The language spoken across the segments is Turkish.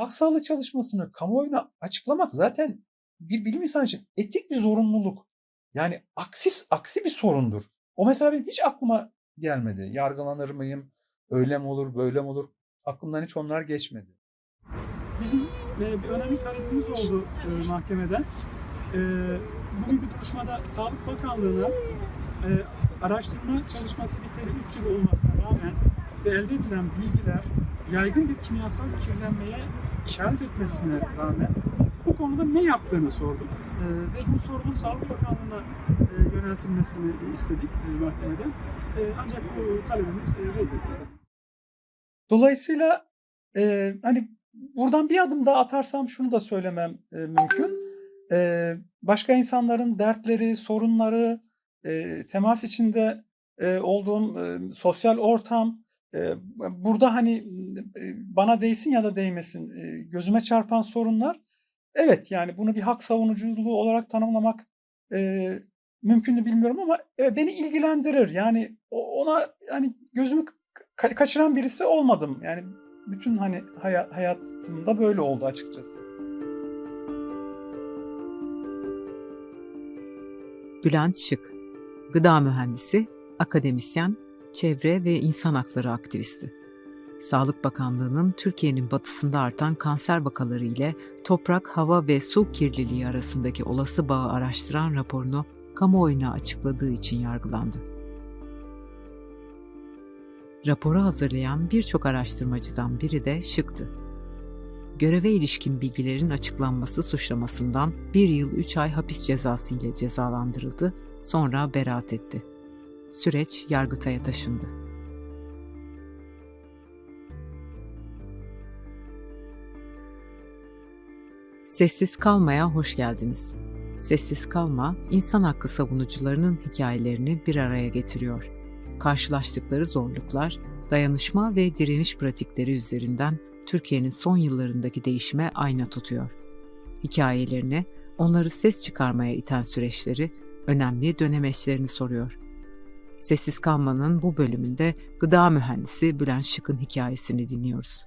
halk çalışmasını kamuoyuna açıklamak zaten bir bilim insanı için etik bir zorunluluk. Yani aksi, aksi bir sorundur. O mesela benim hiç aklıma gelmedi. Yargılanır mıyım? Öyle mi olur, böyle mi olur? Aklımdan hiç onlar geçmedi. Bizim e, bir önemli talebimiz oldu e, mahkemeden. E, bugünkü duruşmada Sağlık Bakanlığı'na e, araştırma çalışması biteli 3 yıl olmasına rağmen elde edilen bilgiler yaygın bir kimyasal kirlenmeye işaret etmesine rağmen bu konuda ne yaptığını sorduk. E, ve bu sorunun Sağlık Bakanlığı'na e, yöneltilmesini istedik e, mahkemeden. E, ancak bu talebimiz e, reddedildi. Dolayısıyla e, hani buradan bir adım daha atarsam şunu da söylemem e, mümkün. E, başka insanların dertleri, sorunları, e, temas içinde e, olduğum e, sosyal ortam, burada hani bana değsin ya da değmesin gözüme çarpan sorunlar, evet yani bunu bir hak savunuculuğu olarak tanımlamak mümkün mü bilmiyorum ama beni ilgilendirir. Yani ona hani gözümü ka- kaçıran birisi olmadım. Yani bütün hani hayat, hayatımda böyle oldu açıkçası. Bülent Şık, gıda mühendisi, akademisyen, çevre ve insan hakları aktivisti. Sağlık Bakanlığı'nın Türkiye'nin batısında artan kanser vakaları ile toprak, hava ve su kirliliği arasındaki olası bağı araştıran raporunu kamuoyuna açıkladığı için yargılandı. Raporu hazırlayan birçok araştırmacıdan biri de Şık'tı. Göreve ilişkin bilgilerin açıklanması suçlamasından bir yıl 3 ay hapis cezası ile cezalandırıldı, sonra beraat etti. Süreç Yargıtay'a taşındı. Sessiz Kalma'ya hoş geldiniz. Sessiz Kalma, insan hakkı savunucularının hikayelerini bir araya getiriyor. Karşılaştıkları zorluklar, dayanışma ve direniş pratikleri üzerinden Türkiye'nin son yıllarındaki değişime ayna tutuyor. Hikayelerini, onları ses çıkarmaya iten süreçleri, önemli dönemeçlerini soruyor. Sessiz Kalma'nın bu bölümünde gıda mühendisi Bülent Şık'ın hikayesini dinliyoruz.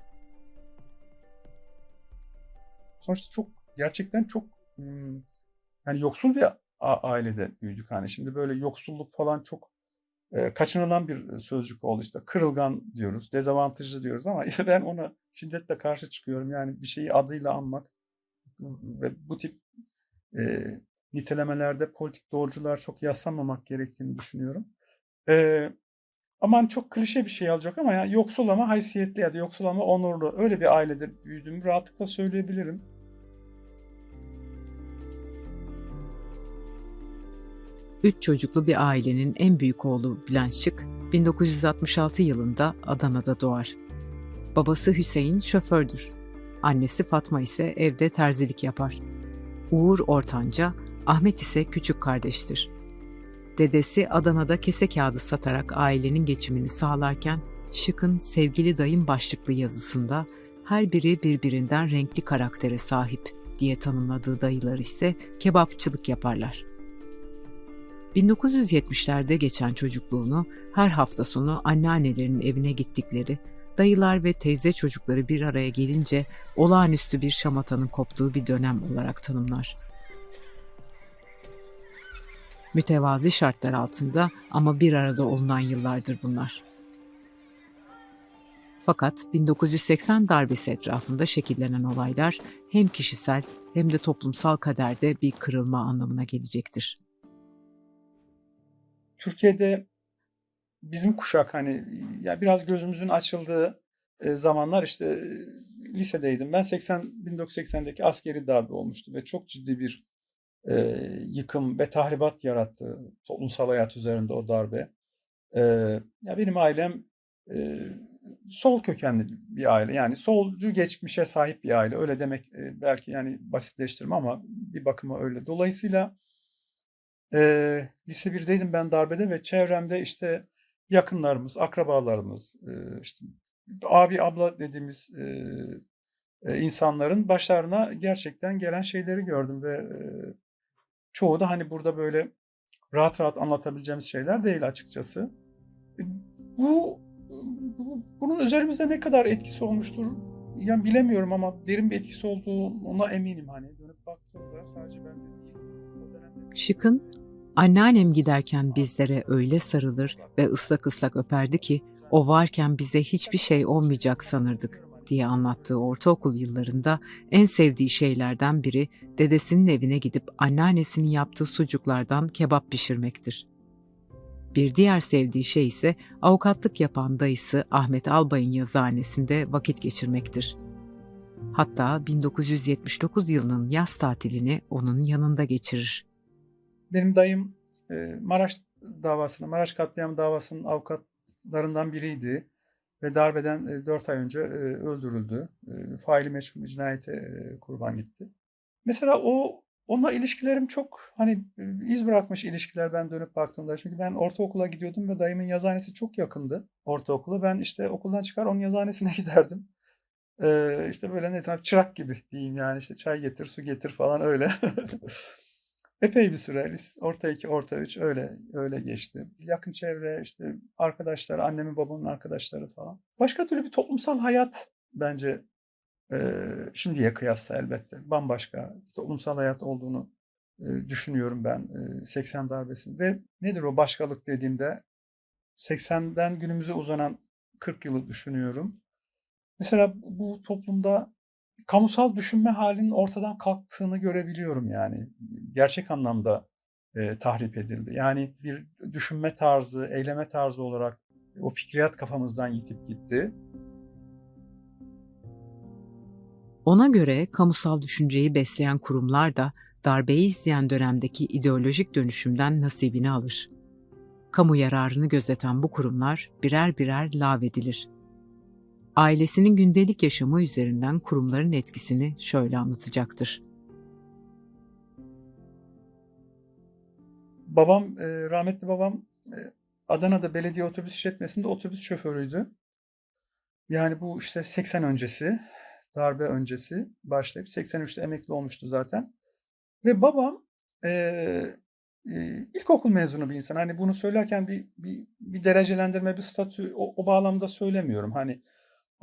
Sonuçta çok gerçekten çok hmm, yani yoksul bir ailede büyüdük hani şimdi böyle yoksulluk falan çok e, kaçınılan bir sözcük oldu işte kırılgan diyoruz dezavantajlı diyoruz ama ben ona şiddetle karşı çıkıyorum yani bir şeyi adıyla anmak ve bu tip e, nitelemelerde politik doğrucular çok yaslanmamak gerektiğini düşünüyorum. E, aman çok klişe bir şey alacak ama ya yoksul ama haysiyetli ya da yoksul ama onurlu öyle bir ailede büyüdüğümü rahatlıkla söyleyebilirim. Üç çocuklu bir ailenin en büyük oğlu Bülent Şık, 1966 yılında Adana'da doğar. Babası Hüseyin şofördür. Annesi Fatma ise evde terzilik yapar. Uğur ortanca, Ahmet ise küçük kardeştir. Dedesi Adana'da kese kağıdı satarak ailenin geçimini sağlarken, Şık'ın Sevgili Dayım başlıklı yazısında her biri birbirinden renkli karaktere sahip diye tanımladığı dayılar ise kebapçılık yaparlar. 1970'lerde geçen çocukluğunu her hafta sonu anneannelerinin evine gittikleri, dayılar ve teyze çocukları bir araya gelince olağanüstü bir şamatanın koptuğu bir dönem olarak tanımlar. Mütevazi şartlar altında ama bir arada olunan yıllardır bunlar. Fakat 1980 darbesi etrafında şekillenen olaylar hem kişisel hem de toplumsal kaderde bir kırılma anlamına gelecektir. Türkiye'de bizim kuşak hani ya biraz gözümüzün açıldığı e, zamanlar işte e, lisedeydim. Ben 80 1980'deki askeri darbe olmuştu ve çok ciddi bir e, yıkım ve tahribat yarattı toplumsal hayat üzerinde o darbe. E, ya benim ailem e, sol kökenli bir aile. Yani solcu geçmişe sahip bir aile. Öyle demek e, belki yani basitleştirme ama bir bakıma öyle. Dolayısıyla Eee, lise 1'deydim ben darbede ve çevremde, işte, yakınlarımız, akrabalarımız, eee, işte, abi, abla dediğimiz, eee, insanların başlarına gerçekten gelen şeyleri gördüm ve, çoğu da, hani, burada böyle rahat rahat anlatabileceğimiz şeyler değil açıkçası. E, bu bu bunun üzerimizde ne kadar etkisi olmuştur yani bilemiyorum ama derin bir etkisi olduğuna eminim hani dönüp baktığımda sadece bende değil. O dönemde Şık'ın anneannem giderken bizlere öyle sarılır ve ıslak ıslak öperdi ki o varken bize hiçbir şey olmayacak sanırdık diye anlattığı ortaokul yıllarında en sevdiği şeylerden biri dedesinin evine gidip anneannesinin yaptığı sucuklardan kebap pişirmektir. Bir diğer sevdiği şey ise avukatlık yapan dayısı Ahmet Albay'ın yazıhanesinde vakit geçirmektir. Hatta 1979 yılının yaz tatilini onun yanında geçirir. Benim dayım e, Maraş davasını, Maraş katliam davasının avukatlarından biriydi ve darbeden 4 ay önce e, öldürüldü. E, faili meçhul bir cinayete e, kurban gitti. Mesela o onunla ilişkilerim çok hani e, iz bırakmış ilişkiler ben dönüp baktığımda. Çünkü ben ortaokula gidiyordum ve dayımın yazıhanesi çok yakındı ortaokula. Ben işte okuldan çıkar onun yazıhanesine giderdim. E, işte böyle ne çırak gibi diyeyim yani işte çay getir, su getir falan öyle. Epey bir süre, lis- orta 2, orta 3 öyle öyle geçti. Yakın çevre, işte arkadaşlar, annemin babamın arkadaşları falan. Başka türlü bir toplumsal hayat bence eee, şimdiye kıyasla elbette bambaşka bir toplumsal hayat olduğunu eee, düşünüyorum ben eee, 80 darbesinin. Ve nedir o başkalık dediğimde 80'den günümüze uzanan 40 yılı düşünüyorum. Mesela bu toplumda kamusal düşünme halinin ortadan kalktığını görebiliyorum yani. Gerçek anlamda e, tahrip edildi. Yani bir düşünme tarzı, eyleme tarzı olarak o fikriyat kafamızdan yitip gitti. Ona göre kamusal düşünceyi besleyen kurumlar da darbeyi izleyen dönemdeki ideolojik dönüşümden nasibini alır. Kamu yararını gözeten bu kurumlar birer birer lağvedilir. Ailesinin gündelik yaşamı üzerinden kurumların etkisini şöyle anlatacaktır. Babam, e, rahmetli babam e, Adana'da belediye otobüs işletmesinde otobüs şoförüydü. Yani bu işte 80 öncesi, darbe öncesi başlayıp 83'te emekli olmuştu zaten. Ve babam e, e, ilkokul mezunu bir insan. Hani bunu söylerken bir, bir, bir derecelendirme, bir statü o, o bağlamda söylemiyorum. Hani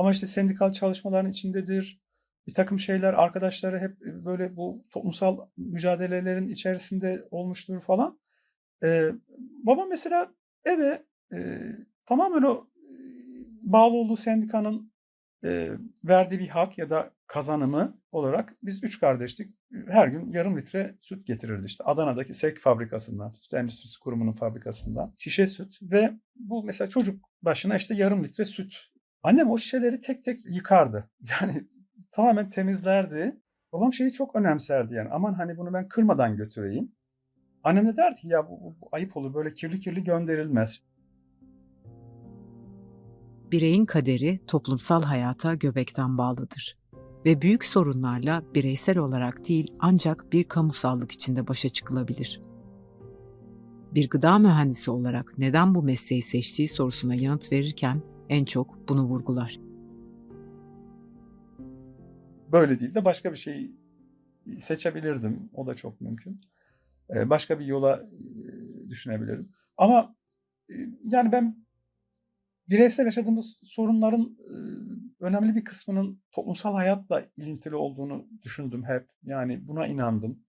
ama işte sendikal çalışmaların içindedir. Bir takım şeyler arkadaşları hep böyle bu toplumsal mücadelelerin içerisinde olmuştur falan. Ee, babam mesela eve e, tamamen o e, bağlı olduğu sendikanın e, verdiği bir hak ya da kazanımı olarak biz üç kardeştik. Her gün yarım litre süt getirirdi işte Adana'daki SEK fabrikasından, Süt Endüstrisi Kurumu'nun fabrikasından şişe süt ve bu mesela çocuk başına işte yarım litre süt. Annem o şişeleri tek tek yıkardı. Yani tamamen temizlerdi. Babam şeyi çok önemserdi yani aman hani bunu ben kırmadan götüreyim. Annem de derdi ya bu, bu- bu ayıp olur böyle kirli kirli gönderilmez. Bireyin kaderi toplumsal hayata göbekten bağlıdır ve büyük sorunlarla bireysel olarak değil ancak bir kamusallık içinde başa çıkılabilir. Bir gıda mühendisi olarak neden bu mesleği seçtiği sorusuna yanıt verirken en çok bunu vurgular. Böyle değil de başka bir şey seçebilirdim. O da çok mümkün. Ee, Başka bir yola e, düşünebilirim. Ama e, yani ben bireysel yaşadığımız sorunların e, önemli bir kısmının toplumsal hayatla ilintili olduğunu düşündüm hep. Yani buna inandım.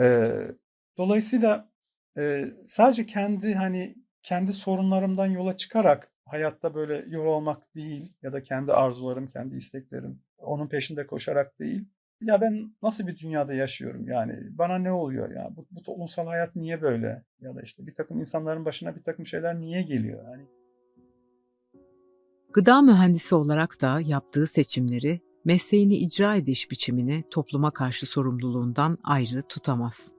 Ee, Dolayısıyla sadece kendi hani kendi sorunlarımdan yola çıkarak hayatta böyle yol almak değil ya da kendi arzularım, kendi isteklerim onun peşinde koşarak değil. Ya ben nasıl bir dünyada yaşıyorum yani bana ne oluyor ya bu, bu toplumsal hayat niye böyle ya da işte bir takım insanların başına bir takım şeyler niye geliyor yani Gıda mühendisi olarak da yaptığı seçimleri, mesleğini icra ediş biçimini topluma karşı sorumluluğundan ayrı tutamaz.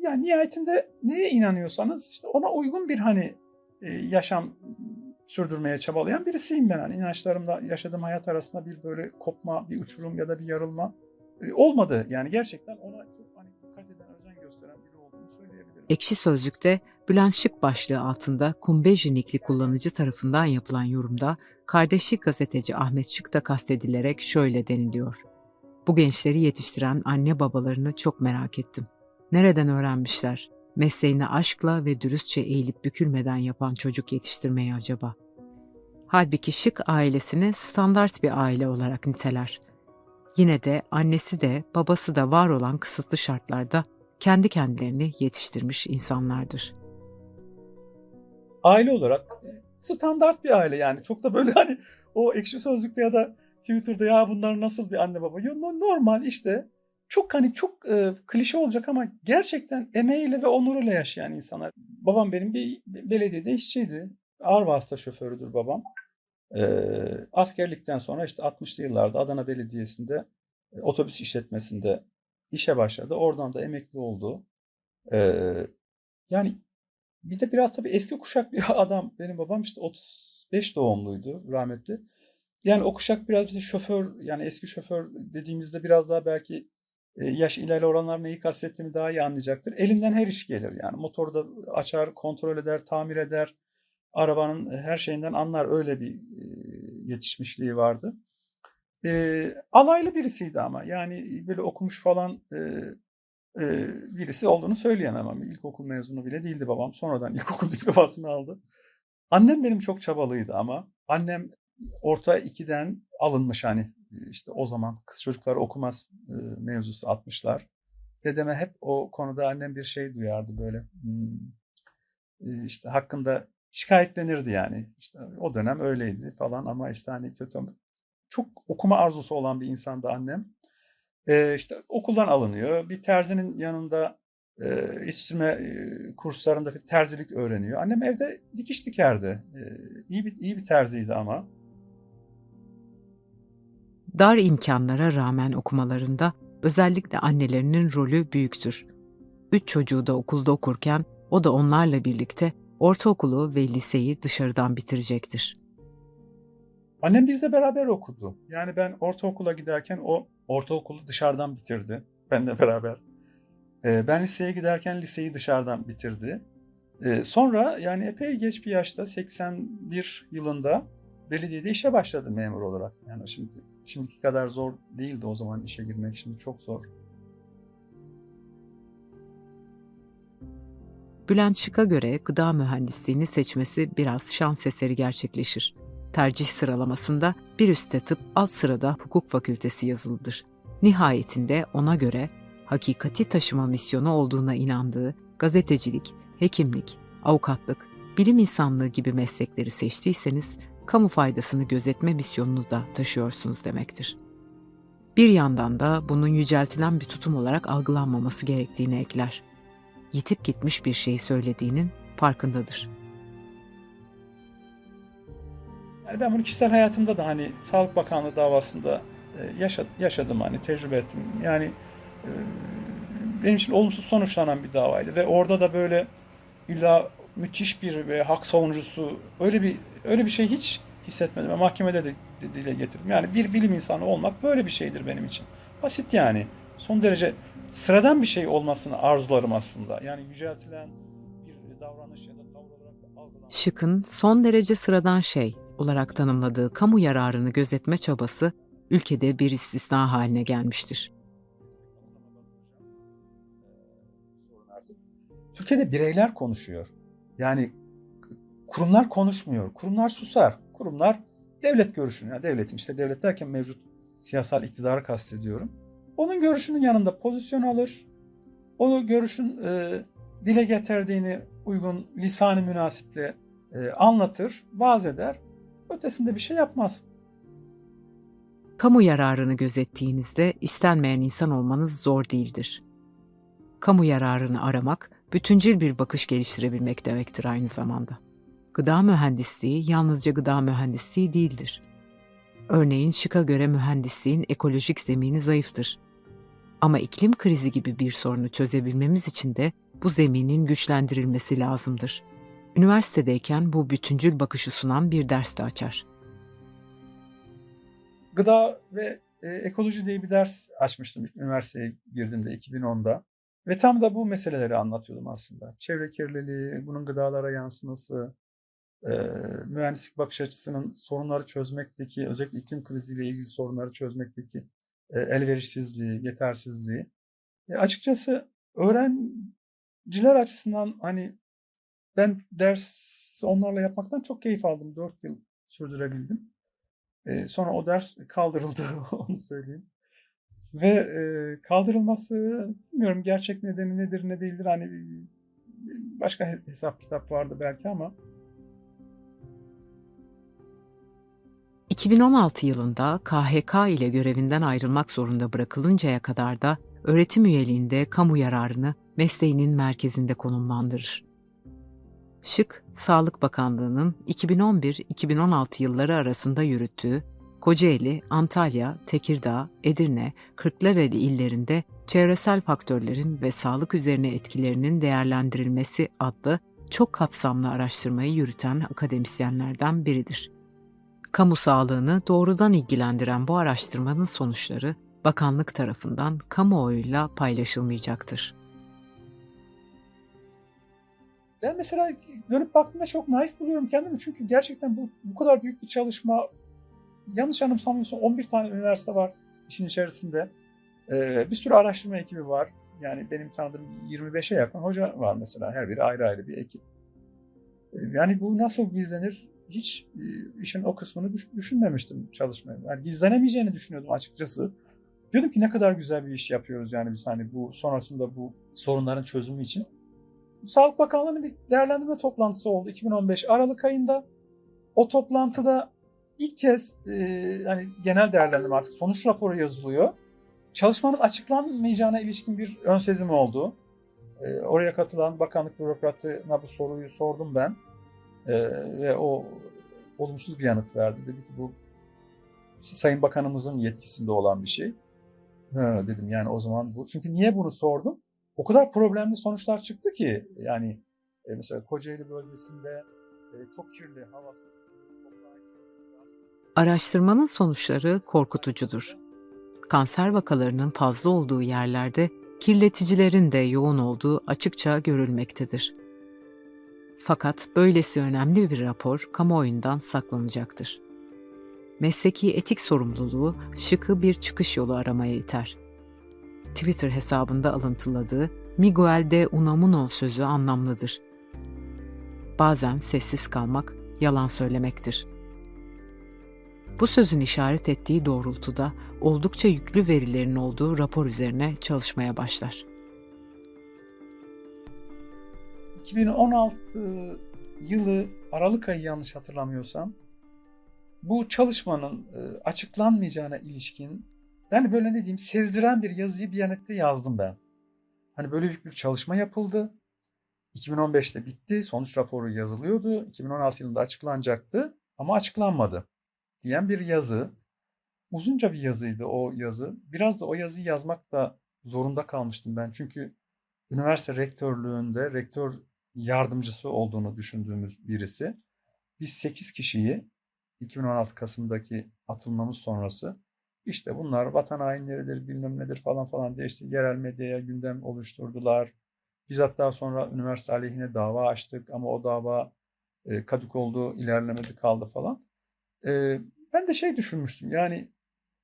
Yani nihayetinde neye inanıyorsanız işte ona uygun bir hani e, yaşam sürdürmeye çabalayan birisiyim ben. Hani inançlarımla yaşadığım hayat arasında bir böyle kopma, bir uçurum ya da bir yarılma e, olmadı. Yani gerçekten ona çok hani dikkat eden, özen gösteren biri olduğunu söyleyebilirim. Ekşi Sözlük'te Bülent Şık başlığı altında Kumbejli nikli kullanıcı tarafından yapılan yorumda kardeşlik gazeteci Ahmet Şık da kastedilerek şöyle deniliyor. Bu gençleri yetiştiren anne babalarını çok merak ettim. Nereden öğrenmişler? Mesleğini aşkla ve dürüstçe eğilip bükülmeden yapan çocuk yetiştirmeyi acaba? Halbuki Şık ailesini standart bir aile olarak niteler. Yine de annesi de babası da var olan kısıtlı şartlarda kendi kendilerini yetiştirmiş insanlardır. Aile olarak standart bir aile yani. Çok da böyle hani o ekşi sözlükte ya da Twitter'da ya bunlar nasıl bir anne baba? No- normal işte. Çok hani çok e, klişe olacak ama gerçekten emeğiyle ve onuruyla yaşayan insanlar. Babam benim bir belediyede işçiydi. Ağır vasıta şoförüdür babam. E, askerlikten sonra işte 60'lı yıllarda Adana Belediyesi'nde e, otobüs işletmesinde işe başladı. Oradan da emekli oldu. E, yani bir de biraz tabii eski kuşak bir adam. Benim babam işte 35 doğumluydu rahmetli. Yani o kuşak biraz bize şoför yani eski şoför dediğimizde biraz daha belki yaş ileri olanlar neyi kastettiğimi daha iyi anlayacaktır. Elinden her iş gelir yani. Motoru da açar, kontrol eder, tamir eder. Arabanın her şeyinden anlar. Öyle bir yetişmişliği vardı. E, alaylı birisiydi ama. Yani böyle okumuş falan e, e, birisi olduğunu söyleyemem ama ilkokul mezunu bile değildi babam. Sonradan ilkokul diplomasını aldı. Annem benim çok çabalıydı ama annem orta 2'den alınmış hani işte o zaman kız çocuklar okumaz e, mevzusu atmışlar. Dedeme hep o konuda annem bir şey duyardı böyle hmm, işte hakkında şikayetlenirdi yani. İşte o dönem öyleydi falan ama işte hani kötü çok okuma arzusu olan bir insandı annem. İşte okuldan alınıyor. Bir terzinin yanında e, yetiştirme e, kurslarında terzilik öğreniyor. Annem evde dikiş dikerdi. E, bir iyi bir terziydi ama. Dar imkanlara rağmen okumalarında özellikle annelerinin rolü büyüktür. Üç çocuğu da okulda okurken o da onlarla birlikte ortaokulu ve liseyi dışarıdan bitirecektir. Annem bizle beraber okudu. Yani ben ortaokula giderken o ortaokulu dışarıdan bitirdi. Benle beraber. Ee, ben liseye giderken liseyi dışarıdan bitirdi. Ee, sonra yani epey geç bir yaşta 81 yılında belediyede işe başladı memur olarak. Yani şimdi şimdiki kadar zor değildi o zaman işe girmek. Şimdi çok zor. Bülent Şık'a göre gıda mühendisliğini seçmesi biraz şans eseri gerçekleşir. Tercih sıralamasında bir üstte tıp, alt sırada hukuk fakültesi yazılıdır. Nihayetinde ona göre hakikati taşıma misyonu olduğuna inandığı gazetecilik, hekimlik, avukatlık, bilim insanlığı gibi meslekleri seçtiyseniz kamu faydasını gözetme misyonunu da taşıyorsunuz demektir. Bir yandan da bunun yüceltilen bir tutum olarak algılanmaması gerektiğini ekler. Yitip gitmiş bir şeyi söylediğinin farkındadır. Yani ben bunu kişisel hayatımda da hani Sağlık Bakanlığı davasında e, yaşa- yaşadım hani tecrübe ettim. Yani e, benim için olumsuz sonuçlanan bir davaydı ve orada da böyle illa müthiş bir ve hak savunucusu öyle bir öyle bir şey hiç hissetmedim. ve mahkemede de dile getirdim. Yani bir bilim insanı olmak böyle bir şeydir benim için. Basit yani. Son derece sıradan bir şey olmasını arzularım aslında. Yani yüceltilen bir davranış ya da tavır olarak da algılanan. Şık'ın son derece sıradan şey olarak tanımladığı kamu yararını gözetme çabası ülkede bir istisna haline gelmiştir. Türkiye'de bireyler konuşuyor. Yani kurumlar konuşmuyor. Kurumlar susar. Kurumlar devlet görüşünü, yani devletin işte devlet derken mevcut siyasal iktidarı kastediyorum. Onun görüşünün yanında pozisyon alır. O görüşün e, dile getirdiğini uygun lisanı münasiple e, anlatır, vaaz eder. Ötesinde bir şey yapmaz. Kamu yararını gözettiğinizde istenmeyen insan olmanız zor değildir. Kamu yararını aramak, bütüncül bir bakış geliştirebilmek demektir aynı zamanda. Gıda mühendisliği yalnızca gıda mühendisliği değildir. Örneğin Şık'a göre mühendisliğin ekolojik zemini zayıftır. Ama iklim krizi gibi bir sorunu çözebilmemiz için de bu zeminin güçlendirilmesi lazımdır. Üniversitedeyken bu bütüncül bakışı sunan bir ders de açar. Gıda ve e, ekoloji diye bir ders açmıştım üniversiteye girdiğimde 2010'da. Ve tam da bu meseleleri anlatıyordum aslında. Çevre kirliliği, bunun gıdalara yansıması, e, mühendislik bakış açısının sorunları çözmekteki, özellikle iklim kriziyle ilgili sorunları çözmekteki e, elverişsizliği, yetersizliği. E, açıkçası öğrenciler açısından hani ben ders onlarla yapmaktan çok keyif aldım 4 yıl sürdürebildim. E, sonra o ders kaldırıldı onu söyleyeyim. Ve e, kaldırılması bilmiyorum gerçek nedeni nedir ne değildir hani başka hesap kitap vardı belki ama 2016 yılında KHK ile görevinden ayrılmak zorunda bırakılıncaya kadar da öğretim üyeliğinde kamu yararını mesleğinin merkezinde konumlandırır. Şık, Sağlık Bakanlığı'nın 2011-2016 yılları arasında yürüttüğü Kocaeli, Antalya, Tekirdağ, Edirne, Kırklareli illerinde çevresel faktörlerin ve sağlık üzerine etkilerinin değerlendirilmesi adlı çok kapsamlı araştırmayı yürüten akademisyenlerden biridir. Kamu sağlığını doğrudan ilgilendiren bu araştırmanın sonuçları bakanlık tarafından kamuoyuyla paylaşılmayacaktır. Ben mesela dönüp baktığımda çok naif buluyorum kendimi. Çünkü gerçekten bu, bu kadar büyük bir çalışma yanlış anımsamıyorsam 11 tane üniversite var işin içerisinde. Ee, bir sürü araştırma ekibi var. Yani benim tanıdığım 25'e yakın hoca var mesela. Her biri ayrı ayrı bir ekip. Ee, yani bu nasıl gizlenir? Hiç e, işin o kısmını düş- düşünmemiştim çalışmaya. Yani gizlenemeyeceğini düşünüyordum açıkçası. Diyordum ki ne kadar güzel bir iş yapıyoruz yani biz hani bu sonrasında bu sorunların çözümü için. Sağlık Bakanlığı'nın bir değerlendirme toplantısı oldu 2015 Aralık ayında. O toplantıda ilk kez e, hani genel değerlendirme artık sonuç raporu yazılıyor. Çalışmanın açıklanmayacağına ilişkin bir ön sezim oldu. E, oraya katılan bakanlık bürokratına bu soruyu sordum ben. E, ve o olumsuz bir yanıt verdi. Dedi ki bu işte Sayın Bakanımızın yetkisinde olan bir şey. Ha, dedim yani o zaman bu. Çünkü niye bunu sordum? O kadar problemli sonuçlar çıktı ki yani e, mesela Kocaeli bölgesinde e, çok kirli havası. Araştırmanın sonuçları korkutucudur. Kanser vakalarının fazla olduğu yerlerde kirleticilerin de yoğun olduğu açıkça görülmektedir. Fakat böylesi önemli bir rapor kamuoyundan saklanacaktır. Mesleki etik sorumluluğu şıkı bir çıkış yolu aramaya iter. Twitter hesabında alıntıladığı Miguel de Unamuno sözü anlamlıdır. Bazen sessiz kalmak yalan söylemektir. Bu sözün işaret ettiği doğrultuda oldukça yüklü verilerin olduğu rapor üzerine çalışmaya başlar. 2016 yılı Aralık ayı yanlış hatırlamıyorsam bu çalışmanın e, açıklanmayacağına ilişkin yani böyle ne diyeyim sezdiren bir yazıyı bir yanette yazdım ben. Hani böyle büyük bir çalışma yapıldı. 2015'te bitti. Sonuç raporu yazılıyordu. 2016 yılında açıklanacaktı ama açıklanmadı diyen bir yazı. Uzunca bir yazıydı o yazı. Biraz da o yazıyı yazmak da zorunda kalmıştım ben. Çünkü üniversite rektörlüğünde rektör yardımcısı olduğunu düşündüğümüz birisi. Biz 8 kişiyi 2016 Kasım'daki atılmamız sonrası işte bunlar vatan hainleridir bilmem nedir falan falan diye işte yerel medyaya gündem oluşturdular. Biz hatta sonra üniversite aleyhine dava açtık ama o dava e, kadük oldu, ilerlemedi kaldı falan. E, ben de şey düşünmüştüm yani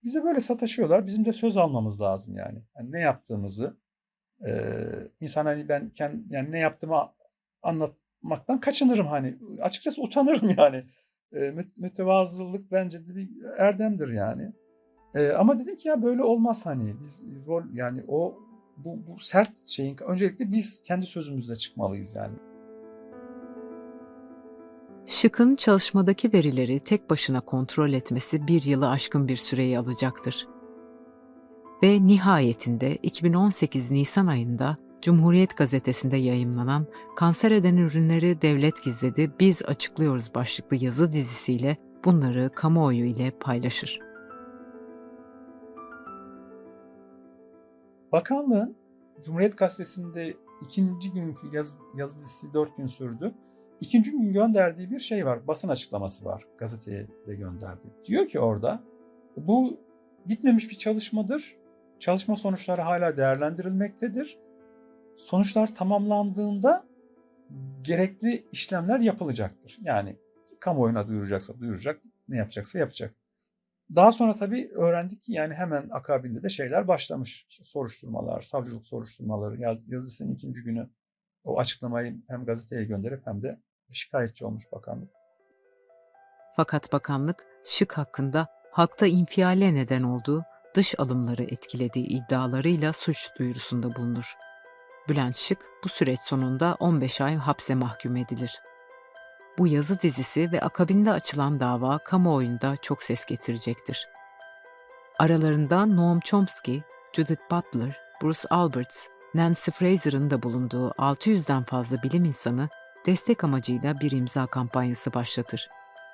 bize böyle sataşıyorlar. Bizim de söz almamız lazım yani. yani ne yaptığımızı e, insan hani ben kendi, yani ne yaptığımı anlatmaktan kaçınırım hani. Açıkçası utanırım yani. E, mütevazılık bence de bir erdemdir yani. E, ama dedim ki ya böyle olmaz hani. Biz rol yani o bu, bu sert şeyin öncelikle biz kendi sözümüzle çıkmalıyız yani. Şık'ın çalışmadaki verileri tek başına kontrol etmesi bir yılı aşkın bir süreyi alacaktır. Ve nihayetinde 2018 Nisan ayında Cumhuriyet Gazetesi'nde yayımlanan Kanser eden ürünleri devlet gizledi, biz açıklıyoruz başlıklı yazı dizisiyle bunları kamuoyu ile paylaşır. Bakanlığın Cumhuriyet Gazetesi'nde ikinci günkü yazı, yazı dizisi dört gün sürdü. İkinci gün gönderdiği bir şey var. Basın açıklaması var. Gazeteye de gönderdi. Diyor ki orada bu bitmemiş bir çalışmadır. Çalışma sonuçları hala değerlendirilmektedir. Sonuçlar tamamlandığında gerekli işlemler yapılacaktır. Yani kamuoyuna duyuracaksa duyuracak, ne yapacaksa yapacak. Daha sonra tabii öğrendik ki yani hemen akabinde de şeyler başlamış. İşte soruşturmalar, savcılık soruşturmaları, yaz, yazısının ikinci günü o açıklamayı hem gazeteye gönderip hem de şikayetçi olmuş bakanlık. Fakat bakanlık Şık hakkında halkta infiale neden olduğu dış alımları etkilediği iddialarıyla suç duyurusunda bulunur. Bülent Şık bu süreç sonunda 15 ay hapse mahkum edilir. Bu yazı dizisi ve akabinde açılan dava kamuoyunda çok ses getirecektir. Aralarında Noam Chomsky, Judith Butler, Bruce Alberts, Nancy Fraser'ın da bulunduğu 600'den fazla bilim insanı destek amacıyla bir imza kampanyası başlatır.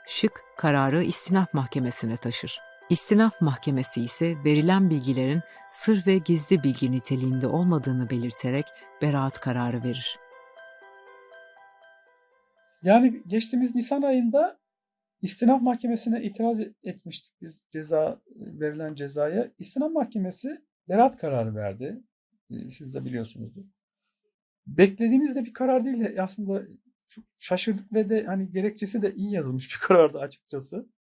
Şık kararı istinaf mahkemesine taşır. İstinaf mahkemesi ise verilen bilgilerin sır ve gizli bilgi niteliğinde olmadığını belirterek beraat kararı verir. Yani geçtiğimiz Nisan ayında istinaf mahkemesine itiraz etmiştik biz ceza verilen cezaya. İstinaf mahkemesi beraat kararı verdi. Ee, Siz de biliyorsunuzdur. Beklediğimiz de bir karar değil. Aslında çok şaşırdık ve de hani gerekçesi de iyi yazılmış bir karardı açıkçası.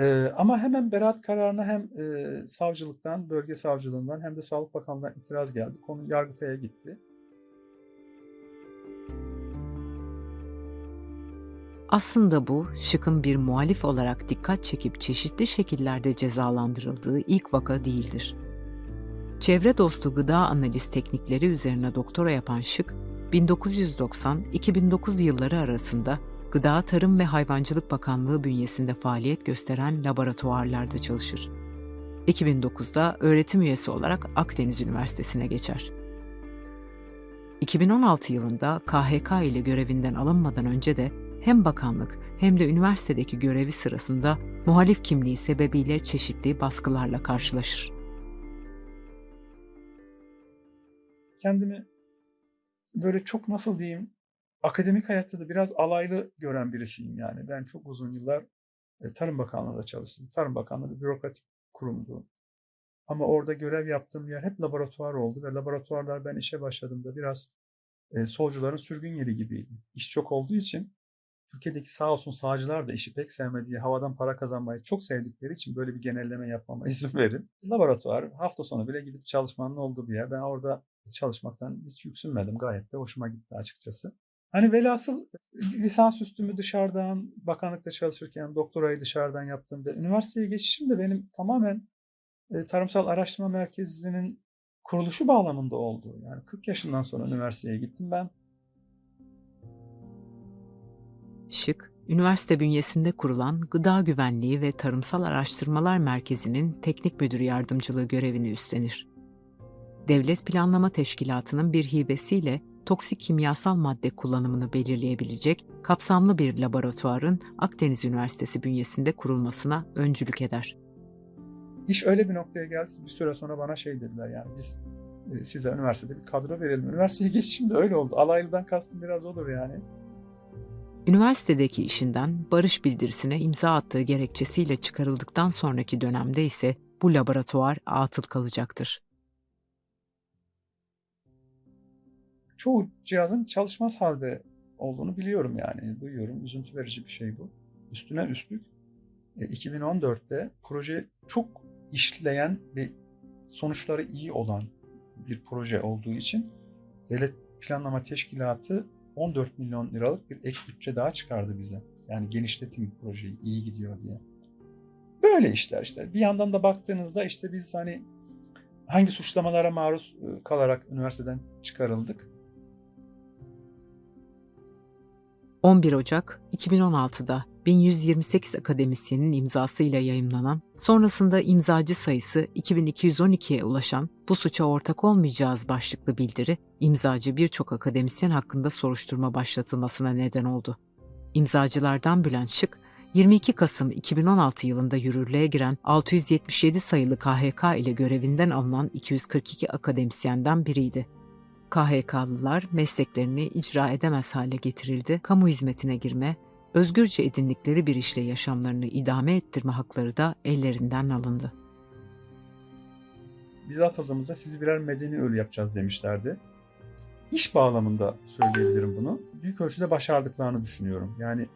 Ee, ama hemen beraat kararına hem e, savcılıktan, bölge savcılığından hem de Sağlık Bakanlığı'ndan itiraz geldi. Konu Yargıtay'a gitti. Aslında bu, Şık'ın bir muhalif olarak dikkat çekip çeşitli şekillerde cezalandırıldığı ilk vaka değildir. Çevre dostu gıda analiz teknikleri üzerine doktora yapan Şık, 1990-2009 yılları arasında Gıda Tarım ve Hayvancılık Bakanlığı bünyesinde faaliyet gösteren laboratuvarlarda çalışır. 2009'da öğretim üyesi olarak Akdeniz Üniversitesi'ne geçer. 2016 yılında KHK ile görevinden alınmadan önce de hem bakanlık hem de üniversitedeki görevi sırasında muhalif kimliği sebebiyle çeşitli baskılarla karşılaşır. kendimi böyle çok nasıl diyeyim akademik hayatta da biraz alaylı gören birisiyim yani. Ben çok uzun yıllar e, Tarım Bakanlığı'nda çalıştım. Tarım Bakanlığı bir bürokratik kurumdu. Ama orada görev yaptığım yer hep laboratuvar oldu ve laboratuvarlar ben işe başladığımda biraz e, solcuların sürgün yeri gibiydi. İş çok olduğu için Türkiye'deki sağ olsun sağcılar da işi pek sevmediği, havadan para kazanmayı çok sevdikleri için böyle bir genelleme yapmama izin verin. Laboratuvar hafta sonu bile gidip çalışmanın olduğu bir yer. Ben orada çalışmaktan hiç yüksünmedim. Gayet de hoşuma gitti açıkçası. Hani velhasıl lisans üstümü dışarıdan, bakanlıkta çalışırken doktorayı dışarıdan yaptığımda, üniversiteye geçişim de benim tamamen e, Tarımsal Araştırma Merkezi'nin kuruluşu bağlamında oldu. Yani 40 yaşından sonra üniversiteye gittim ben. Şık, üniversite bünyesinde kurulan Gıda Güvenliği ve Tarımsal Araştırmalar Merkezi'nin teknik müdür yardımcılığı görevini üstlenir. Devlet Planlama Teşkilatı'nın bir hibesiyle toksik kimyasal madde kullanımını belirleyebilecek kapsamlı bir laboratuvarın Akdeniz Üniversitesi bünyesinde kurulmasına öncülük eder. İş öyle bir noktaya geldi ki bir süre sonra bana şey dediler yani biz e, size üniversitede bir kadro verelim. Üniversiteye geçişim de öyle oldu. Alaylıdan kastım biraz olur yani. Üniversitedeki işinden barış bildirisine imza attığı gerekçesiyle çıkarıldıktan sonraki dönemde ise bu laboratuvar atıl kalacaktır. Çoğu cihazın çalışmaz halde olduğunu biliyorum yani. Duyuyorum. Üzüntü verici bir şey bu. Üstüne üstlük e, 2014'te proje çok işleyen ve sonuçları iyi olan bir proje olduğu için Devlet Planlama Teşkilatı 14 milyon liralık bir ek bütçe daha çıkardı bize. Yani genişletin projeyi iyi gidiyor diye. Böyle işler işte. Bir yandan da baktığınızda işte biz hani hangi suçlamalara maruz e, kalarak üniversiteden çıkarıldık? 11 Ocak 2016'da 1128 akademisyenin imzasıyla yayımlanan, sonrasında imzacı sayısı 2212'ye ulaşan bu suça ortak olmayacağız başlıklı bildiri, imzacı birçok akademisyen hakkında soruşturma başlatılmasına neden oldu. İmzacılardan Bülent Şık, 22 Kasım 2016 yılında yürürlüğe giren 677 sayılı KHK ile görevinden alınan 242 akademisyenden biriydi. KHK'lılar mesleklerini icra edemez hale getirildi, kamu hizmetine girme, özgürce edindikleri bir işle yaşamlarını idame ettirme hakları da ellerinden alındı. Bize atıldığımızda sizi birer medeni ölü yapacağız demişlerdi. İş bağlamında söyleyebilirim bunu. Büyük ölçüde başardıklarını düşünüyorum. Yani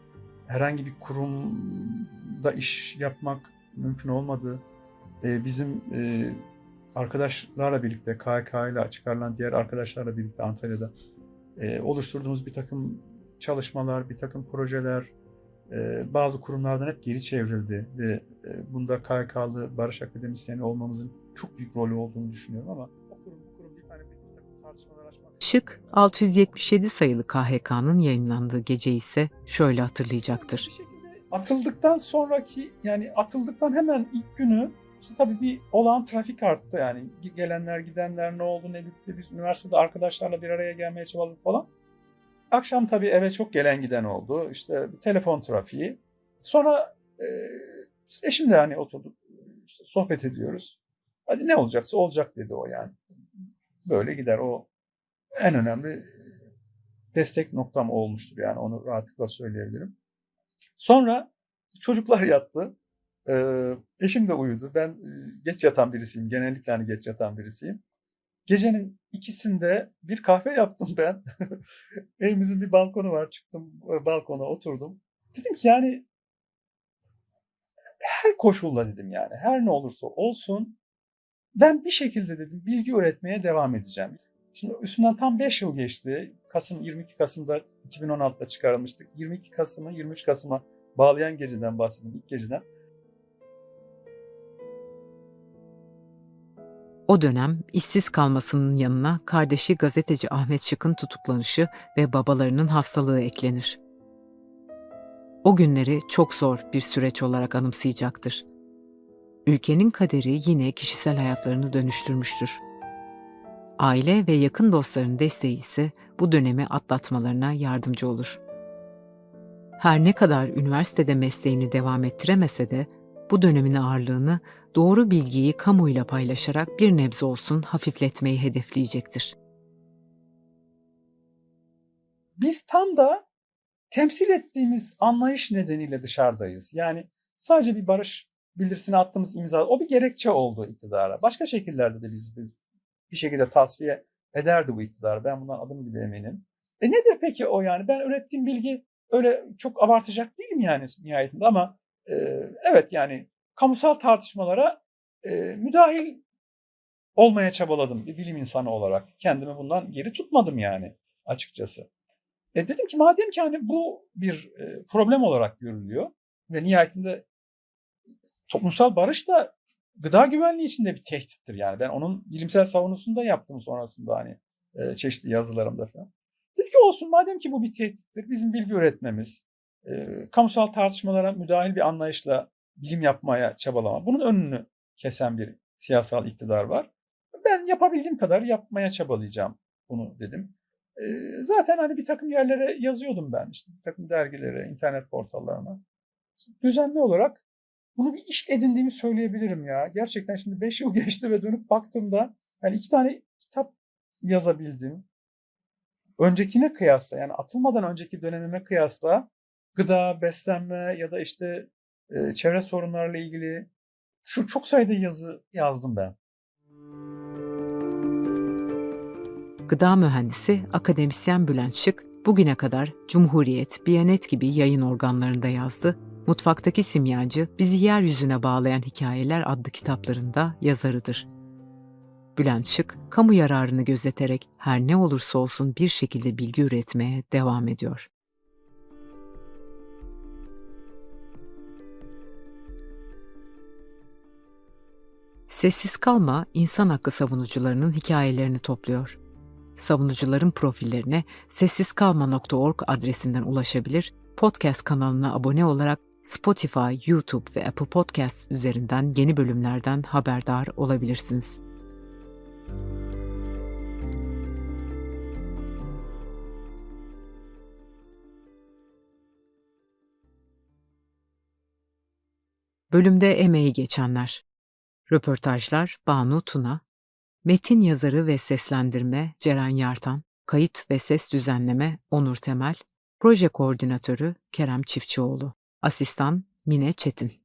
herhangi bir kurumda iş yapmak mümkün olmadı. Ee, bizim e, arkadaşlarla birlikte KHK ile çıkarılan diğer arkadaşlarla birlikte Antalya'da e, oluşturduğumuz bir takım çalışmalar, bir takım projeler, e, bazı kurumlardan hep geri çevrildi ve e, bunda KYK'lı barış akademisyeni olmamızın çok büyük rolü olduğunu düşünüyorum ama o kurum bu kurum deyip hani bir, bir takım tartışmalar açmak Şık 677 sayılı KHK'nın yayınlandığı gece ise şöyle hatırlayacaktır. Bir şekilde atıldıktan sonraki yani atıldıktan hemen ilk günü işte tabii bir olağan trafik arttı yani gelenler gidenler ne oldu ne bitti biz üniversitede arkadaşlarla bir araya gelmeye çabaladık falan. Akşam tabii eve çok gelen giden oldu işte telefon trafiği. Sonra e, işte eşimle hani oturduk işte sohbet ediyoruz. Hadi ne olacaksa olacak dedi o yani. Böyle gider o en önemli destek noktam olmuştur yani onu rahatlıkla söyleyebilirim. Sonra çocuklar yattı. Ee, eşim de uyudu. Ben e, geç yatan birisiyim. Genellikle hani geç yatan birisiyim. Gecenin ikisinde bir kahve yaptım ben. Evimizin bir balkonu var. Çıktım e, balkona oturdum. Dedim ki yani her koşulla dedim yani her ne olursa olsun ben bir şekilde dedim bilgi üretmeye devam edeceğim. Şimdi üstünden tam 5 yıl geçti. Kasım 22 Kasım'da 2016'da çıkarılmıştık. 22 Kasım'ı 23 Kasım'a bağlayan geceden bahsediyorum ilk geceden. O dönem işsiz kalmasının yanına kardeşi gazeteci Ahmet Şık'ın tutuklanışı ve babalarının hastalığı eklenir. O günleri çok zor bir süreç olarak anımsayacaktır. Ülkenin kaderi yine kişisel hayatlarını dönüştürmüştür. Aile ve yakın dostların desteği ise bu dönemi atlatmalarına yardımcı olur. Her ne kadar üniversitede mesleğini devam ettiremese de bu dönemin ağırlığını doğru bilgiyi kamuyla paylaşarak bir nebze olsun hafifletmeyi hedefleyecektir. Biz tam da temsil ettiğimiz anlayış nedeniyle dışarıdayız. Yani sadece bir barış bildirisine attığımız imza, o bir gerekçe oldu iktidara. Başka şekillerde de biz, biz bir şekilde tasfiye ederdi bu iktidar. Ben bundan adım gibi eminim. E nedir peki o yani? Ben ürettiğim bilgi öyle çok abartacak değilim yani nihayetinde ama e, evet yani kamusal tartışmalara e, müdahil olmaya çabaladım bir bilim insanı olarak. Kendimi bundan geri tutmadım yani açıkçası. E dedim ki madem ki hani bu bir e, problem olarak görülüyor ve nihayetinde toplumsal barış da gıda güvenliği için de bir tehdittir yani. Ben onun bilimsel savunusunu da yaptım sonrasında hani e, çeşitli yazılarımda falan. Dedim ki olsun madem ki bu bir tehdittir bizim bilgi üretmemiz, e, kamusal tartışmalara müdahil bir anlayışla bilim yapmaya çabalama. Bunun önünü kesen bir siyasal iktidar var. Ben yapabildiğim kadar yapmaya çabalayacağım bunu dedim. E, zaten hani bir takım yerlere yazıyordum ben işte bir takım dergilere, internet portallarına. Düzenli olarak bunu bir iş edindiğimi söyleyebilirim ya. Gerçekten şimdi 5 yıl geçti ve dönüp baktığımda yani iki tane kitap yazabildim. Öncekine kıyasla yani atılmadan önceki dönemime kıyasla gıda, beslenme ya da işte e, çevre sorunlarıyla ilgili şu çok sayıda yazı yazdım ben. Gıda mühendisi akademisyen Bülent Şık bugüne kadar Cumhuriyet, Biyanet gibi yayın organlarında yazdı Mutfaktaki Simyacı, Bizi Yeryüzüne Bağlayan Hikayeler adlı kitaplarında yazarıdır. Bülent Şık, kamu yararını gözeterek her ne olursa olsun bir şekilde bilgi üretmeye devam ediyor. Sessiz Kalma, insan hakkı savunucularının hikayelerini topluyor. Savunucuların profillerine sessizkalma.org adresinden ulaşabilir, podcast kanalına abone olarak Spotify, YouTube ve Apple Podcast üzerinden yeni bölümlerden haberdar olabilirsiniz. Bölümde emeği geçenler. Röportajlar Banu Tuna, metin yazarı ve seslendirme Ceren Yartan, kayıt ve ses düzenleme Onur Temel, proje koordinatörü Kerem Çiftçioğlu. Asistan Mine Çetin